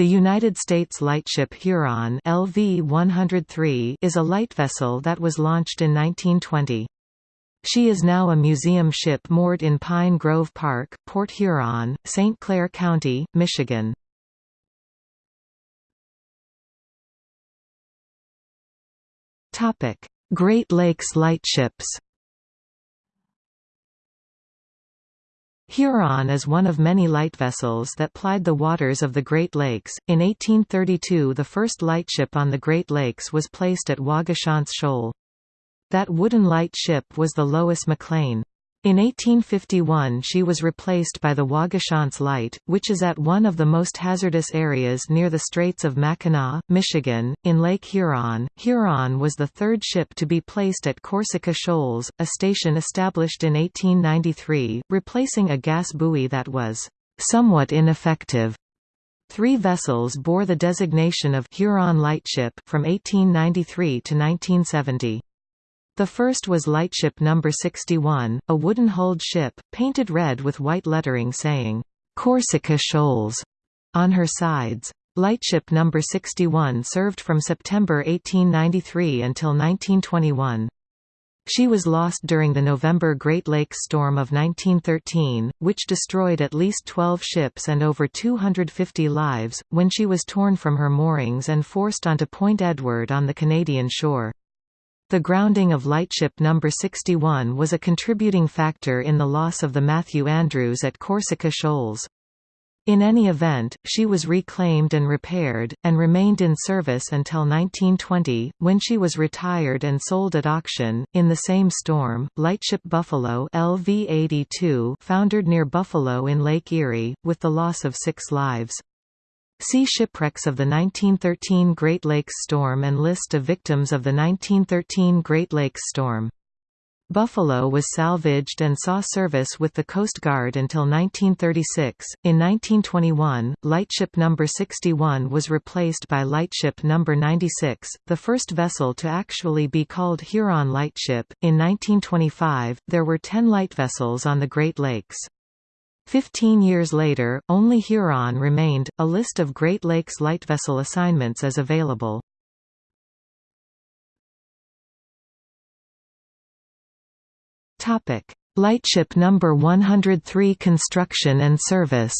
The United States lightship Huron LV-103 is a light vessel that was launched in 1920. She is now a museum ship moored in Pine Grove Park, Port Huron, St. Clair County, Michigan. Great Lakes lightships Huron is one of many light vessels that plied the waters of the Great Lakes. In 1832, the first lightship on the Great Lakes was placed at Waugoshance Shoal. That wooden light ship was the Lois McLean. In 1851 she was replaced by the Waugoshance Light, which is at one of the most hazardous areas near the Straits of Mackinac, Michigan, in Lake Huron. Huron was the third ship to be placed at Corsica Shoals, a station established in 1893, replacing a gas buoy that was somewhat ineffective. Three vessels bore the designation of Huron Lightship from 1893 to 1970. The first was Lightship No. 61, a wooden-hulled ship, painted red with white lettering saying, "'Corsica Shoals' on her sides. Lightship No. 61 served from September 1893 until 1921. She was lost during the November Great Lakes storm of 1913, which destroyed at least 12 ships and over 250 lives, when she was torn from her moorings and forced onto Point Edward on the Canadian shore. The grounding of Lightship No. 61 was a contributing factor in the loss of the Matthew Andrews at Corsica Shoals. In any event, she was reclaimed and repaired, and remained in service until 1920, when she was retired and sold at auction. In the same storm, Lightship Buffalo LV-82 foundered near Buffalo in Lake Erie, with the loss of six lives. See Shipwrecks of the 1913 Great Lakes Storm and List of victims of the 1913 Great Lakes Storm. Buffalo was salvaged and saw service with the Coast Guard until 1936. In 1921, Lightship No. 61 was replaced by Lightship No. 96, the first vessel to actually be called Huron Lightship. In 1925, there were ten light vessels on the Great Lakes. Fifteen years later, only Huron remained. A list of Great Lakes light vessel assignments is available. Topic: Lightship number 103 construction and service.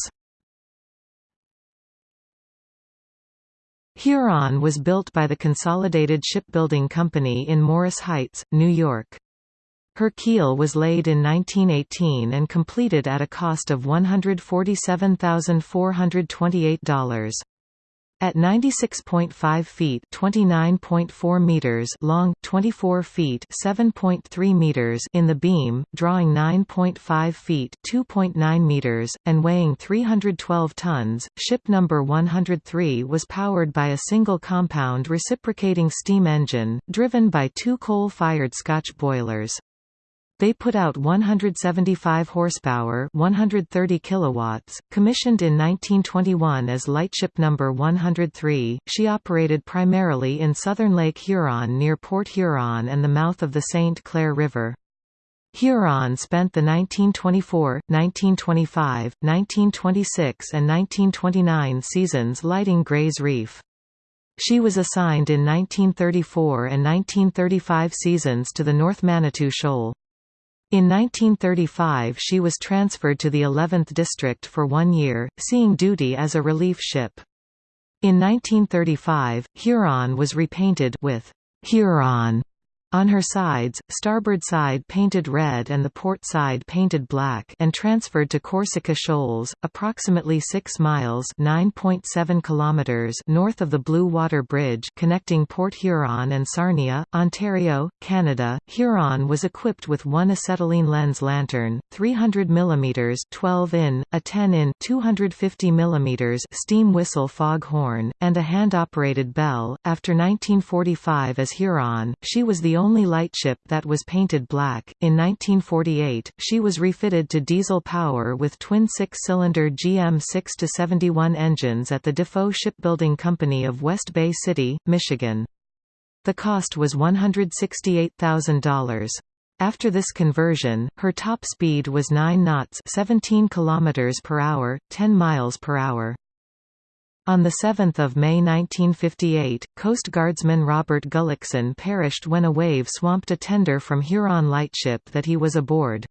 Huron was built by the Consolidated Shipbuilding Company in Morris Heights, New York. Her keel was laid in 1918 and completed at a cost of $147,428. At 96.5 feet (29.4 meters) long, 24 feet (7.3 meters) in the beam, drawing 9.5 feet (2.9 meters) and weighing 312 tons, ship number 103 was powered by a single compound reciprocating steam engine, driven by two coal-fired Scotch boilers. They put out 175 horsepower, 130 kilowatts. Commissioned in 1921 as Lightship Number 103, she operated primarily in southern Lake Huron near Port Huron and the mouth of the St. Clair River. Huron spent the 1924, 1925, 1926 and 1929 seasons lighting Gray's Reef. She was assigned in 1934 and 1935 seasons to the North Manitou Shoal. In 1935 she was transferred to the 11th District for one year, seeing duty as a relief ship. In 1935, Huron was repainted with Huron on her sides, starboard side painted red and the port side painted black and transferred to Corsica Shoals, approximately 6 miles kilometers north of the Blue Water Bridge connecting Port Huron and Sarnia, Ontario, Canada. Huron was equipped with one acetylene lens lantern, 300 mm 12 in, a 10 in 250 mm steam whistle fog horn, and a hand-operated bell. After 1945 as Huron, she was the only lightship that was painted black. In 1948, she was refitted to diesel power with twin six-cylinder GM 6-71 engines at the Defoe Shipbuilding Company of West Bay City, Michigan. The cost was $168,000. After this conversion, her top speed was 9 knots 17 km per hour, 10 miles per hour. On 7 May 1958, Coast Guardsman Robert Gullickson perished when a wave swamped a tender from Huron lightship that he was aboard.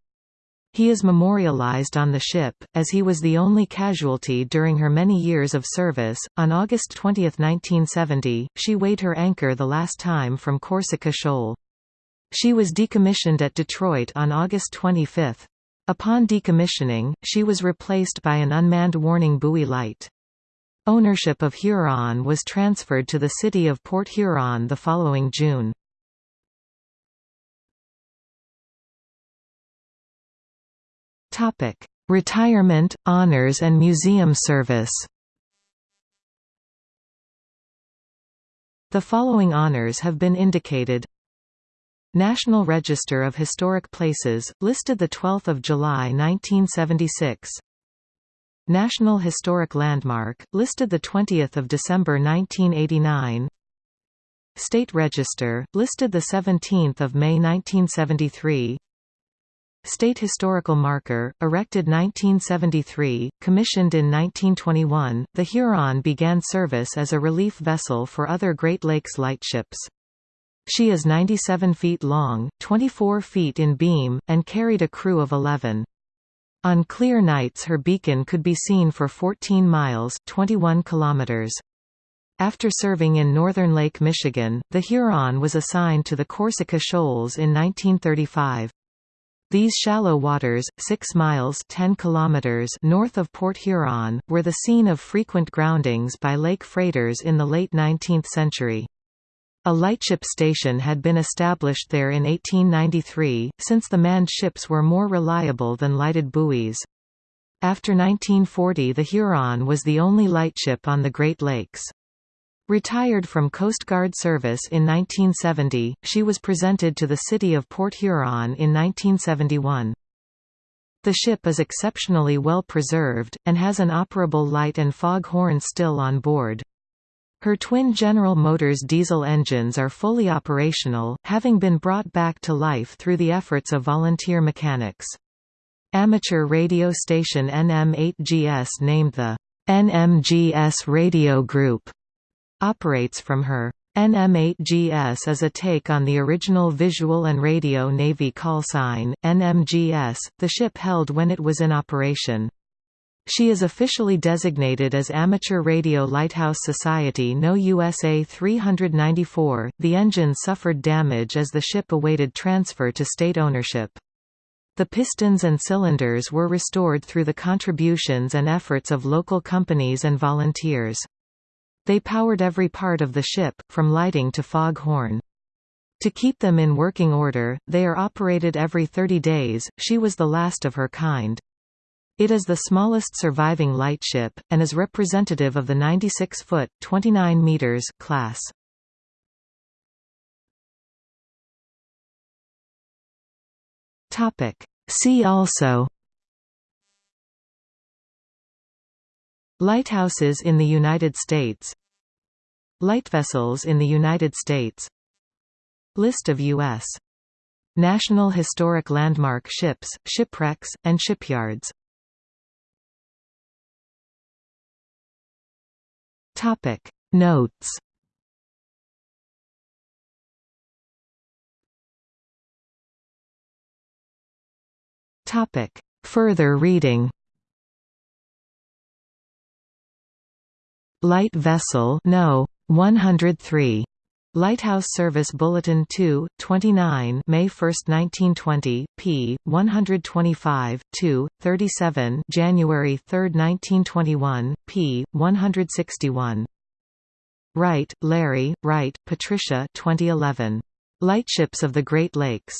He is memorialized on the ship, as he was the only casualty during her many years of service. On August 20, 1970, she weighed her anchor the last time from Corsica Shoal. She was decommissioned at Detroit on August 25. Upon decommissioning, she was replaced by an unmanned warning buoy light. Ownership of Huron was transferred to the city of Port Huron the following June. Retirement, honors and museum service. The following honors have been indicated. National Register of Historic Places, listed 12 July 1976 National Historic Landmark, listed 20 December 1989 State Register, listed 17 May 1973 State Historical Marker, erected 1973, commissioned in 1921, the Huron began service as a relief vessel for other Great Lakes lightships. She is 97 feet long, 24 feet in beam, and carried a crew of 11. On clear nights her beacon could be seen for 14 miles 21 kilometers. After serving in northern Lake Michigan, the Huron was assigned to the Corsica Shoals in 1935. These shallow waters, 6 miles 10 kilometers north of Port Huron, were the scene of frequent groundings by lake freighters in the late 19th century. A lightship station had been established there in 1893, since the manned ships were more reliable than lighted buoys. After 1940 the Huron was the only lightship on the Great Lakes. Retired from Coast Guard service in 1970, she was presented to the city of Port Huron in 1971. The ship is exceptionally well preserved, and has an operable light and fog horn still on board. Her twin General Motors diesel engines are fully operational, having been brought back to life through the efforts of volunteer mechanics. Amateur radio station NM8GS named the NMGS Radio Group operates from her. NM8GS is a take on the original visual and radio Navy call sign, NMGS, the ship held when it was in operation. She is officially designated as Amateur Radio Lighthouse Society No USA 394. The engine suffered damage as the ship awaited transfer to state ownership. The pistons and cylinders were restored through the contributions and efforts of local companies and volunteers. They powered every part of the ship, from lighting to fog horn. To keep them in working order, they are operated every 30 days. She was the last of her kind. It is the smallest surviving lightship, and is representative of the 96-foot (29 meters) class. See also. Lighthouses in the United States. Lightvessels in the United States. List of U.S. National Historic Landmark ships, shipwrecks, and shipyards Notes Topic Further reading Light vessel no. 103. Lighthouse Service Bulletin 2, 29 May 1, 1920, p. 125, 2, 37 January 3, 1921, p. 161. Wright, Larry, Wright, Patricia 2011. Lightships of the Great Lakes.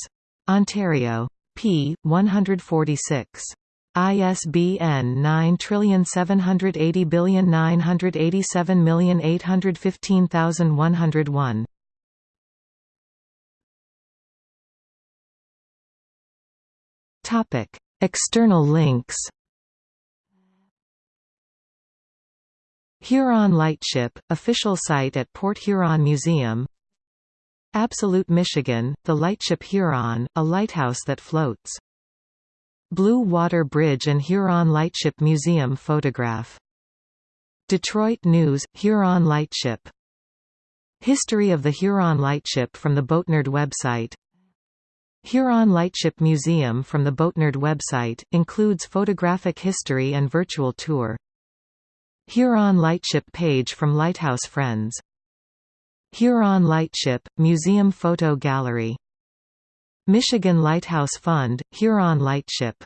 Ontario. p. 146. ISBN 9780987815101. Topic: External links. Huron Lightship, official site at Port Huron Museum Absolute Michigan, the Lightship Huron, a lighthouse that floats Blue Water Bridge and Huron Lightship Museum photograph Detroit News, Huron Lightship History of the Huron Lightship from the Boatnerd website Huron Lightship Museum from the Boatnerd website, includes photographic history and virtual tour. Huron Lightship page from Lighthouse Friends. Huron Lightship, Museum Photo Gallery. Michigan Lighthouse Fund, Huron Lightship